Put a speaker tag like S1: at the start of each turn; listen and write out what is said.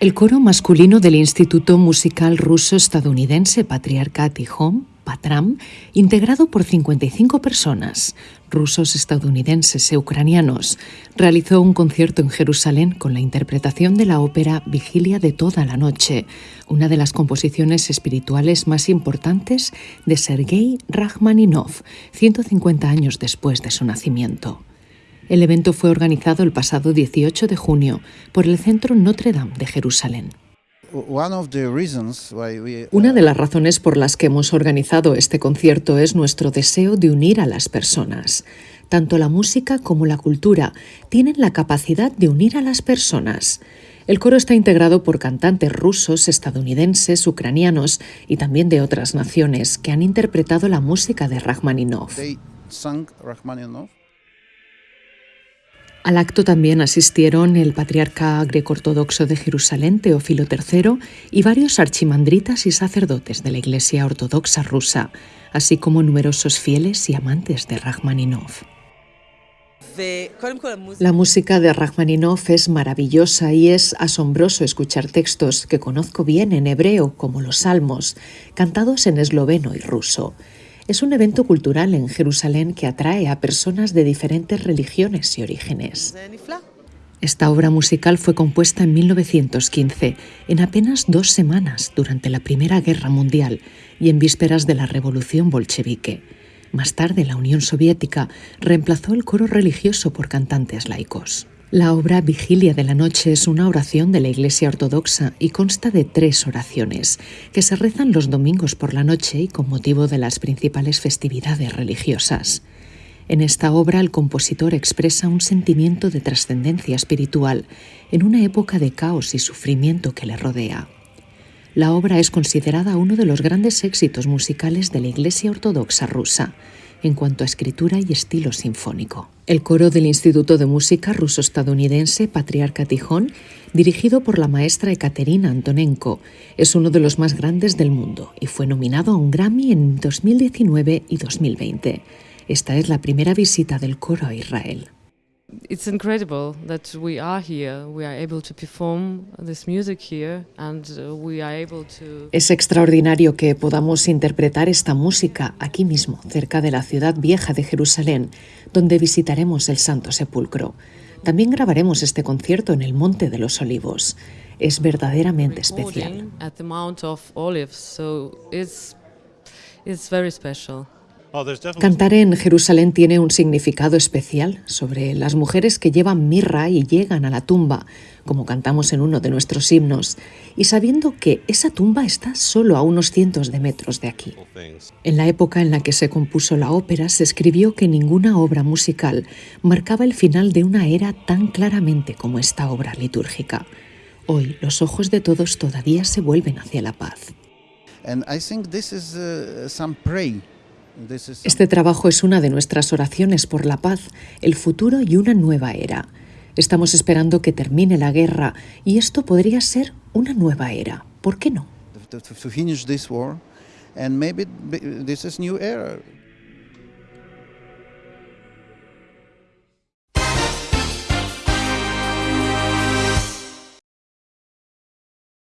S1: El coro masculino del Instituto Musical Ruso-Estadounidense Patriarcat y Home, PATRAM, integrado por 55 personas, rusos, estadounidenses e ucranianos, realizó un concierto en Jerusalén con la interpretación de la ópera Vigilia de toda la noche, una de las composiciones espirituales más importantes de Sergei Rachmaninov, 150 años después de su nacimiento. El evento fue organizado el pasado 18 de junio por el Centro Notre Dame de Jerusalén. Una de las razones por las que hemos organizado este concierto es nuestro deseo de unir a las personas. Tanto la música como la cultura tienen la capacidad de unir a las personas. El coro está integrado por cantantes rusos, estadounidenses, ucranianos y también de otras naciones que han interpretado la música de Rachmaninoff. Al acto también asistieron el patriarca greco-ortodoxo de Jerusalén, Teófilo III, y varios archimandritas y sacerdotes de la Iglesia Ortodoxa rusa, así como numerosos fieles y amantes de Rachmaninoff. La música de Rachmaninoff es maravillosa y es asombroso escuchar textos que conozco bien en hebreo, como los salmos, cantados en esloveno y ruso. Es un evento cultural en Jerusalén que atrae a personas de diferentes religiones y orígenes. Esta obra musical fue compuesta en 1915, en apenas dos semanas durante la Primera Guerra Mundial y en vísperas de la Revolución Bolchevique. Más tarde, la Unión Soviética reemplazó el coro religioso por cantantes laicos. La obra Vigilia de la Noche es una oración de la Iglesia Ortodoxa y consta de tres oraciones, que se rezan los domingos por la noche y con motivo de las principales festividades religiosas. En esta obra el compositor expresa un sentimiento de trascendencia espiritual en una época de caos y sufrimiento que le rodea. La obra es considerada uno de los grandes éxitos musicales de la Iglesia Ortodoxa rusa en cuanto a escritura y estilo sinfónico. El coro del Instituto de Música ruso-estadounidense Patriarca Tijón, dirigido por la maestra Ekaterina Antonenko, es uno de los más grandes del mundo y fue nominado a un Grammy en 2019 y 2020. Esta es la primera visita del coro a Israel.
S2: It's incredible that we are here, we are able to perform this music here and uh, we are able to
S1: Es extraordinario que podamos interpretar esta música aquí mismo, cerca de la ciudad vieja de Jerusalén, donde visitaremos el Santo Sepulcro. También grabaremos este concierto en el Monte de los Olivos. Es verdaderamente especial.
S2: at the Mount of Olives, so it's it's very special.
S1: Cantar en Jerusalén tiene un significado especial sobre las mujeres que llevan mirra y llegan a la tumba, como cantamos en uno de nuestros himnos, y sabiendo que esa tumba está solo a unos cientos de metros de aquí. En la época en la que se compuso la ópera se escribió que ninguna obra musical marcaba el final de una era tan claramente como esta obra litúrgica. Hoy los ojos de todos todavía se vuelven hacia la paz. Este trabajo es una de nuestras oraciones por la paz, el futuro y una nueva era. Estamos esperando que termine la guerra y esto podría ser una nueva era. ¿Por qué no?